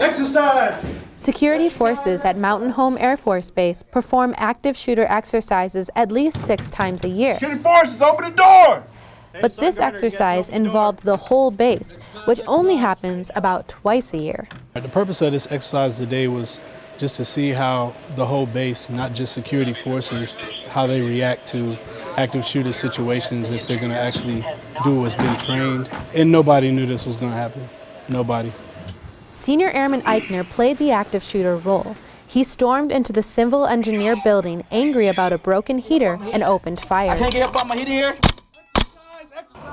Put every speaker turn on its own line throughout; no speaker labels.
Exercise!
Security forces at Mountain Home Air Force Base perform active shooter exercises at least six times a year.
Security forces, open the door!
But this exercise involved the whole base, which only happens about twice a year.
The purpose of this exercise today was just to see how the whole base, not just security forces, how they react to active shooter situations if they're going to actually do what's been trained. And nobody knew this was going to happen. Nobody.
Senior Airman Eichner played the active shooter role. He stormed into the civil engineer building angry about a broken heater and opened fire.
I Can't get up on my heater here.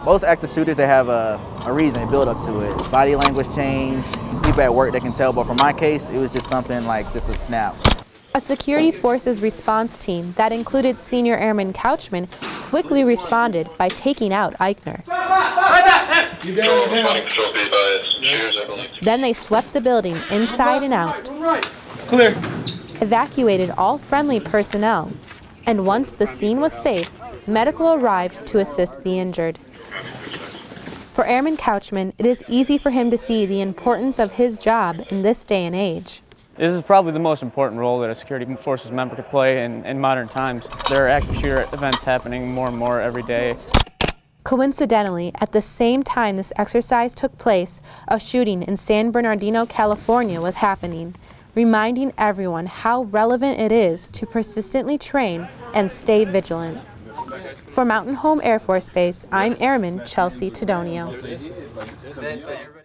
Most active shooters, they have a, a reason, a build up to it. Body language change, people at work, they can tell, but for my case, it was just something like just a snap.
A security forces response team that included Senior Airman Couchman quickly responded by taking out Eichner. Then they swept the building inside and out,
Clear.
evacuated all friendly personnel, and once the scene was safe, medical arrived to assist the injured. For Airman Couchman, it is easy for him to see the importance of his job in this day and age.
This is probably the most important role that a security forces member could play in, in modern times. There are active shooter events happening more and more every day.
Coincidentally, at the same time this exercise took place, a shooting in San Bernardino, California was happening, reminding everyone how relevant it is to persistently train and stay vigilant. For Mountain Home Air Force Base, I'm Airman Chelsea Tedonio.